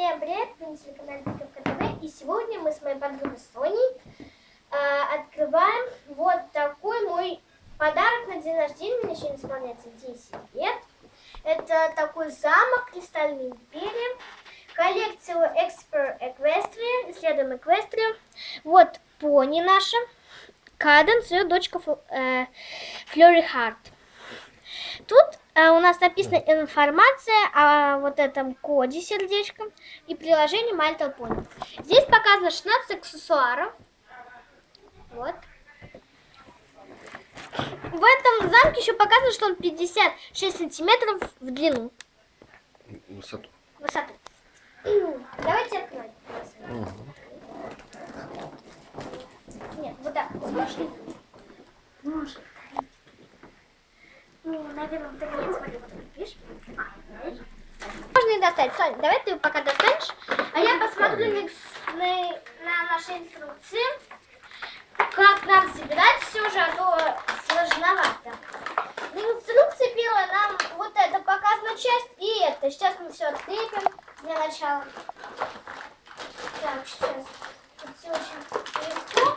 Всем привет, вы на телеканале Пиковка ТВ. И сегодня мы с моей подругой Соней э, открываем вот такой мой подарок на день рождения. Мне сегодня исполняется 10 лет. Это такой замок Кристальной империи. Коллекция Expert Equestria. Исследуем Equestria. Вот пони наша. Каденс, ее дочка э, Флори Харт. Тут у нас написана информация о вот этом коде сердечком и приложении My Little Pony. Здесь показано 16 аксессуаров. Вот. В этом замке еще показано, что он 56 сантиметров в длину. Высоту. Высоту. Давайте откроем. Угу. Нет, вот так. Можно? Можно. Ну, наверное, ты нет, смотри, вот тут, видишь? Можно и достать. Соня, давай ты пока достанешь, а я посмотрю на, на, на наши инструкции, как нам собирать все же, а то сложновато. В инструкции первая нам вот это показана часть и это. Сейчас мы все открепим для начала. Так, сейчас. Тут все очень легко,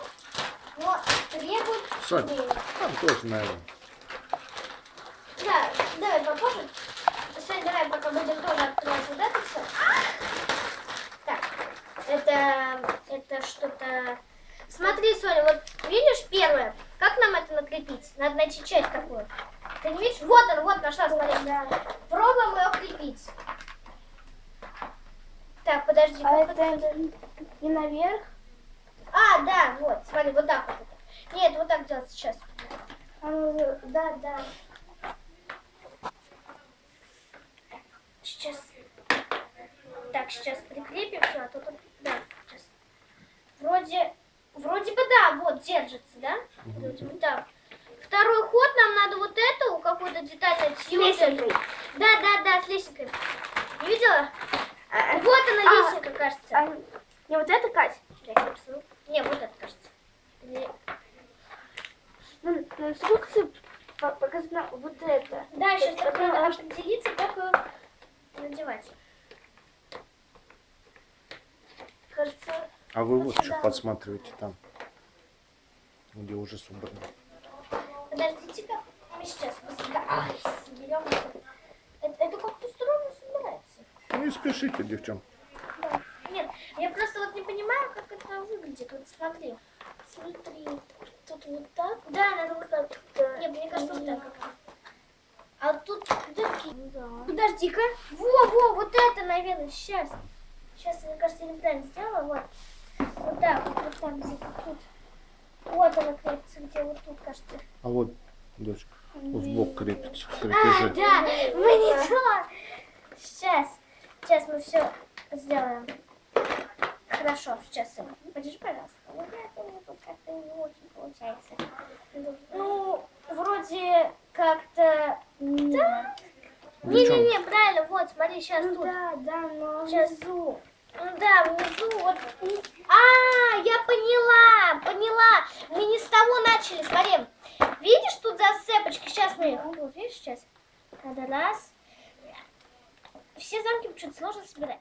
но требует времени. там тоже, наверное. Да, давай попозже. Сегодня давай пока будем тоже открывать вот это все. Так, это, это что-то... Смотри, Соня, вот видишь первое? Как нам это накрепить? Надо найти часть такую. Ты не видишь? Вот он, вот нашла, смотри. Пробуем ее крепить. Так, подожди. А как это не наверх? А, да, вот, смотри, вот так вот. это. Нет, вот так делать сейчас. А ну, да, да. Сейчас. Так, сейчас прикрепим все, а то тут... Да, сейчас. Вроде... Вроде бы да, вот, держится, да? Вроде бы да. Второй ход нам надо вот эту, какую-то детальную лесенкой. Да, да, да, с лесенкой. Не видела? А, Вот она а, лесенка, кажется. а, не вот это, Кать? Я не посмотрю. Не, вот это, кажется. Ну, на инструкции по- показано вот это. Да, сейчас Это было- определиться, как надевать. Кажется, А вы вот что подсматриваете там, где уже собрано. Подождите-ка, мы сейчас ай, соберем. Это, это как-то странно собирается. Ну и спешите, девчонки. Да. Нет, я просто вот не понимаю, как это выглядит. Вот смотри. смотри, тут вот так. Да, надо вот так. Да. Нет, мне кажется, вот так. А тут, подожди, Да. подожди-ка. Во, во, вот это, наверное, сейчас. Сейчас, мне кажется, я неправильно сделала. Вот. Вот так, вот, вот так, где-то тут. Вот она крепится, где вот тут, кажется. А вот, дочка, в бок крепится, А, крепежи. да, мы не то. Сейчас, сейчас мы все сделаем. Хорошо, сейчас. Подержи, пожалуйста. Вот это у меня тут как-то не очень получается. Ну, вроде как-то... Да. Не-не-не, правильно, вот, смотри, сейчас Ну тут. да, да, но Сейчас. внизу. Ну Да, внизу вот. А, я поняла, поняла. Мы не с того начали. Смотри, видишь тут зацепочки? Сейчас мы их. Вот, видишь сейчас? Надо раз. Все замки почему-то сложно собирать.